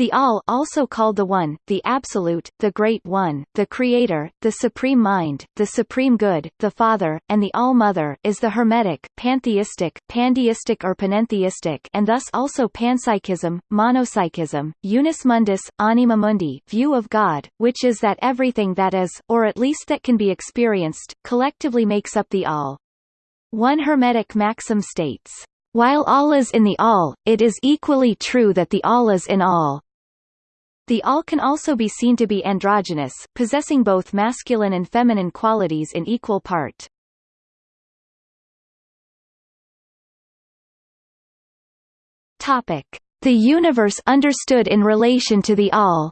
The All also called the One, the Absolute, the Great One, the Creator, the Supreme Mind, the Supreme Good, the Father, and the All-Mother is the Hermetic, pantheistic, pandeistic or panentheistic and thus also panpsychism, monopsychism, unus mundus, anima mundi view of God, which is that everything that is, or at least that can be experienced, collectively makes up the All. One Hermetic maxim states, while all is in the all, it is equally true that the all is in all. The all can also be seen to be androgynous, possessing both masculine and feminine qualities in equal part. Topic: The universe understood in relation to the all.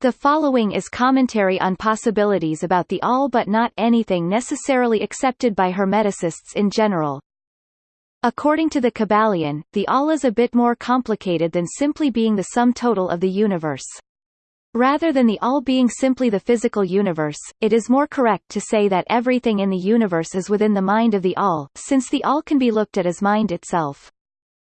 The following is commentary on possibilities about the all but not anything necessarily accepted by Hermeticists in general. According to the Kybalion, the all is a bit more complicated than simply being the sum total of the universe. Rather than the all being simply the physical universe, it is more correct to say that everything in the universe is within the mind of the all, since the all can be looked at as mind itself.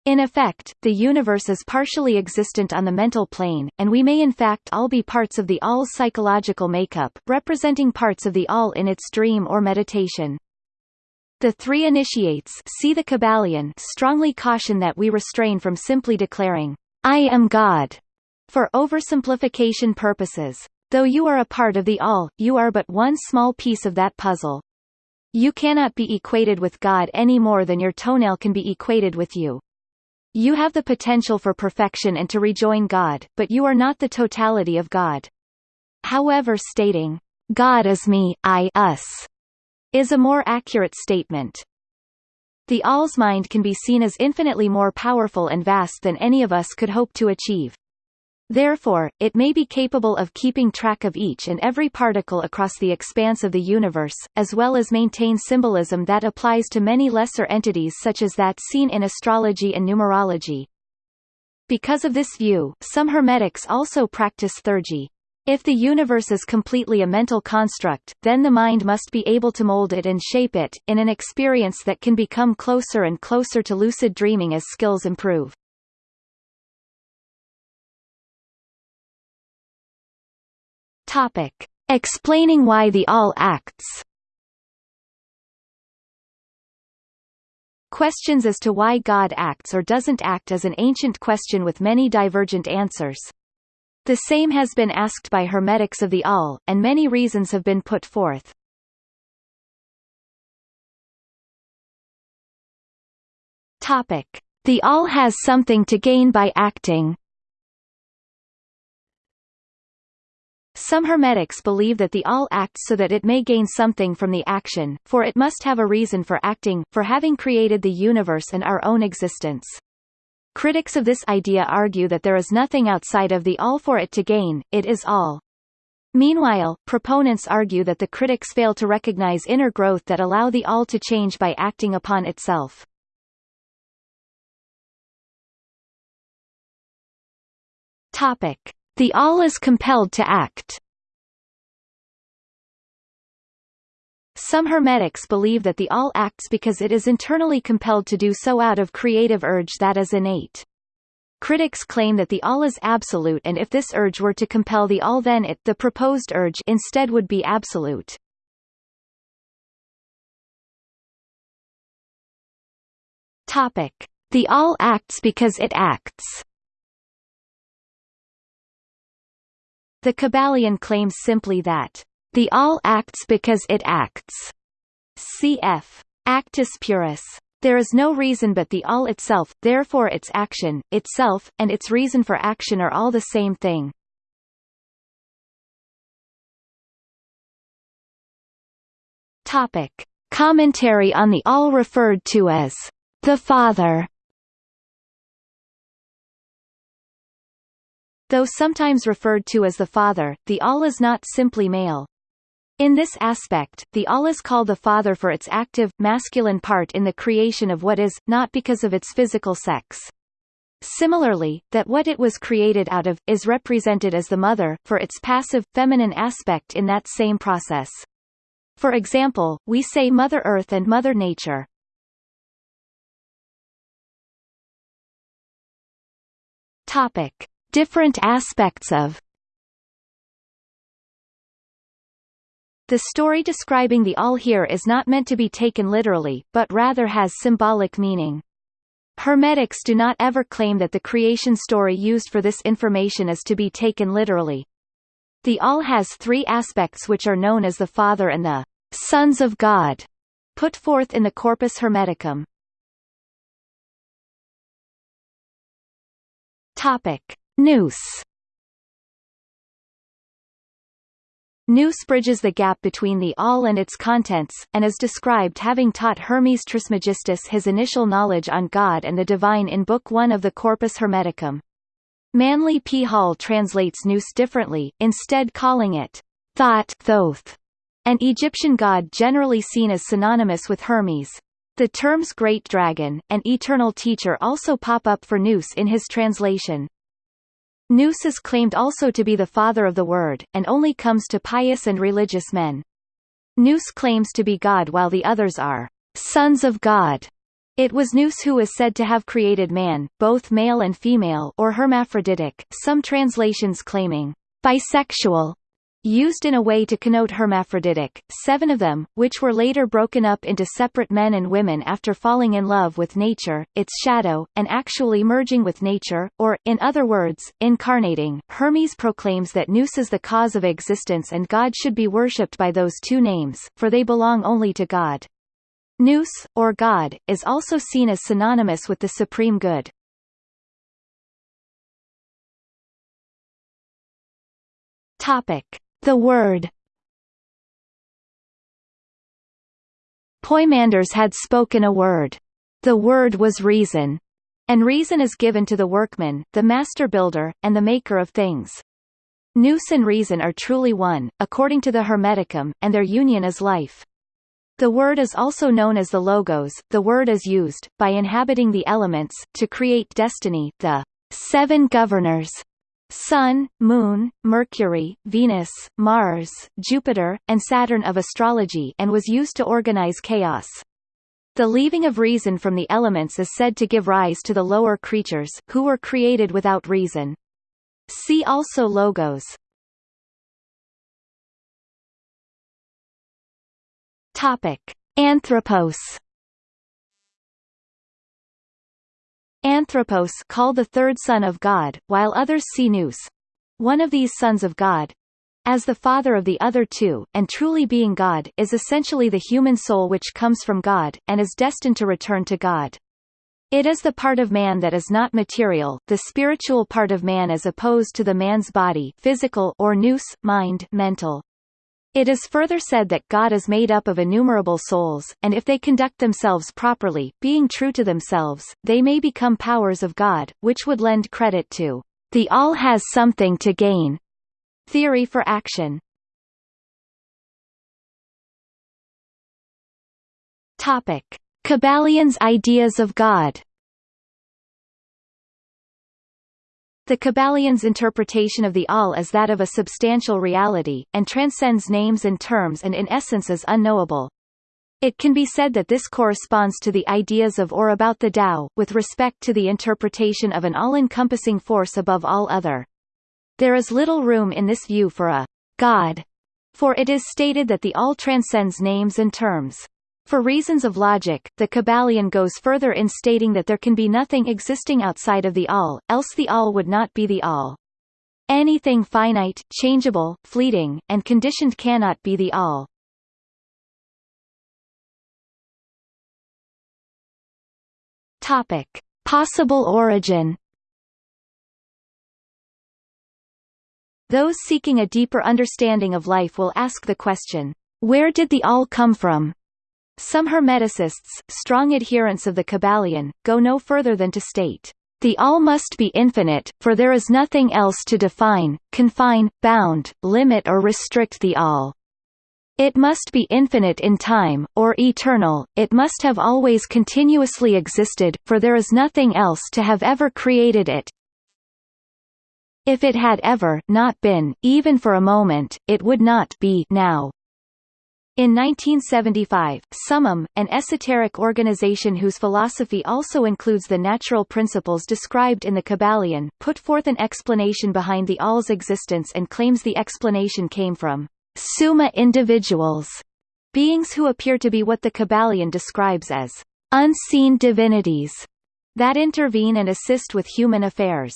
In effect, the universe is partially existent on the mental plane, and we may in fact all be parts of the all's psychological makeup, representing parts of the all in its dream or meditation. The three initiates see the Kybalion strongly caution that we restrain from simply declaring, I am God, for oversimplification purposes. Though you are a part of the all, you are but one small piece of that puzzle. You cannot be equated with God any more than your toenail can be equated with you. You have the potential for perfection and to rejoin God, but you are not the totality of God. However stating, God is me, I us, is a more accurate statement. The All's mind can be seen as infinitely more powerful and vast than any of us could hope to achieve. Therefore, it may be capable of keeping track of each and every particle across the expanse of the universe, as well as maintain symbolism that applies to many lesser entities such as that seen in astrology and numerology. Because of this view, some Hermetics also practice theurgy. If the universe is completely a mental construct, then the mind must be able to mold it and shape it, in an experience that can become closer and closer to lucid dreaming as skills improve. Topic. Explaining why the all acts Questions as to why God acts or doesn't act is an ancient question with many divergent answers. The same has been asked by Hermetics of the All, and many reasons have been put forth. Topic. The All has something to gain by acting Some Hermetics believe that the All acts so that it may gain something from the action, for it must have a reason for acting, for having created the universe and our own existence. Critics of this idea argue that there is nothing outside of the all for it to gain, it is all. Meanwhile, proponents argue that the critics fail to recognize inner growth that allow the all to change by acting upon itself. Topic. The all is compelled to act Some Hermetics believe that the all acts because it is internally compelled to do so out of creative urge that is innate. Critics claim that the all is absolute and if this urge were to compel the all then it the proposed urge instead would be absolute. Topic. The all acts because it acts The Kybalion claims simply that the all acts because it acts. Cf. Actus purus. There is no reason but the all itself, therefore its action, itself, and its reason for action are all the same thing. Topic. Commentary on the all referred to as the Father Though sometimes referred to as the Father, the All is not simply male. In this aspect, the All is called the Father for its active, masculine part in the creation of what is, not because of its physical sex. Similarly, that what it was created out of, is represented as the Mother, for its passive, feminine aspect in that same process. For example, we say Mother Earth and Mother Nature. Topic: Different aspects of The story describing the all here is not meant to be taken literally, but rather has symbolic meaning. Hermetics do not ever claim that the creation story used for this information is to be taken literally. The all has three aspects which are known as the Father and the sons of God, put forth in the Corpus Hermeticum. Topic: Nous Nous bridges the gap between the all and its contents, and is described having taught Hermes Trismegistus his initial knowledge on God and the divine in Book 1 of the Corpus Hermeticum. Manly P. Hall translates Nous differently, instead calling it Thoth, Thoth, an Egyptian god generally seen as synonymous with Hermes. The terms Great Dragon, and Eternal Teacher also pop up for Nous in his translation. Nous is claimed also to be the father of the Word, and only comes to pious and religious men. Nous claims to be God while the others are sons of God. It was Nous who is said to have created man, both male and female or hermaphroditic, some translations claiming bisexual, used in a way to connote hermaphroditic, seven of them, which were later broken up into separate men and women after falling in love with nature, its shadow, and actually merging with nature, or, in other words, incarnating. Hermes proclaims that Nous is the cause of existence and God should be worshipped by those two names, for they belong only to God. Nous, or God, is also seen as synonymous with the supreme good. Topic. The word Poimandres had spoken a word. The word was reason. And reason is given to the workman, the master builder, and the maker of things. Nous and reason are truly one, according to the Hermeticum, and their union is life. The word is also known as the logos. The word is used, by inhabiting the elements, to create destiny, the seven governors Sun, Moon, Mercury, Venus, Mars, Jupiter, and Saturn of astrology and was used to organize chaos. The leaving of reason from the elements is said to give rise to the lower creatures, who were created without reason. See also logos. Topic: Anthropos Anthropos called the third son of God, while others see Nous, one of these sons of God, as the father of the other two, and truly being God, is essentially the human soul which comes from God, and is destined to return to God. It is the part of man that is not material, the spiritual part of man as opposed to the man's body physical or nous, mind mental. It is further said that God is made up of innumerable souls, and if they conduct themselves properly, being true to themselves, they may become powers of God, which would lend credit to the all has something to gain theory for action. Topic: Kybalions' ideas of God. The Kybalions' interpretation of the all is that of a substantial reality, and transcends names and terms and in essence is unknowable. It can be said that this corresponds to the ideas of or about the Tao, with respect to the interpretation of an all-encompassing force above all other. There is little room in this view for a God, for it is stated that the all transcends names and terms. For reasons of logic, the Kybalion goes further in stating that there can be nothing existing outside of the all, else the all would not be the all. Anything finite, changeable, fleeting, and conditioned cannot be the all. Topic. Possible origin Those seeking a deeper understanding of life will ask the question, where did the all come from? Some Hermeticists, strong adherents of the Kybalion, go no further than to state, "...the all must be infinite, for there is nothing else to define, confine, bound, limit or restrict the all." It must be infinite in time, or eternal, it must have always continuously existed, for there is nothing else to have ever created it. If it had ever not been, even for a moment, it would not be now. In 1975, Summum, an esoteric organization whose philosophy also includes the natural principles described in the Kybalion, put forth an explanation behind the All's existence and claims the explanation came from Summa individuals, beings who appear to be what the Kybalion describes as unseen divinities that intervene and assist with human affairs.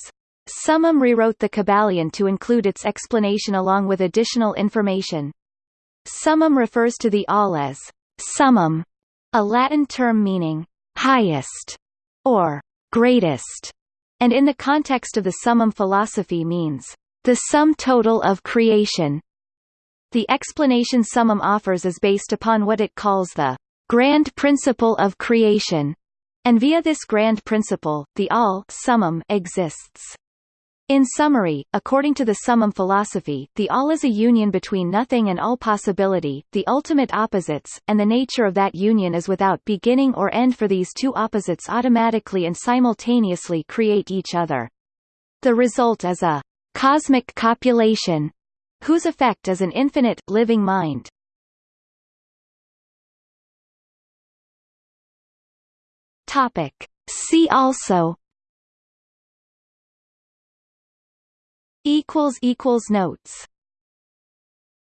Summum rewrote the Kybalion to include its explanation along with additional information. Summum refers to the all as summum, a Latin term meaning highest or greatest, and in the context of the summum philosophy means the sum total of creation. The explanation Summum offers is based upon what it calls the grand principle of creation, and via this grand principle, the all summum exists. In summary, according to the summum philosophy, the all is a union between nothing and all possibility, the ultimate opposites, and the nature of that union is without beginning or end for these two opposites automatically and simultaneously create each other. The result is a cosmic copulation, whose effect is an infinite, living mind. See also equals equals notes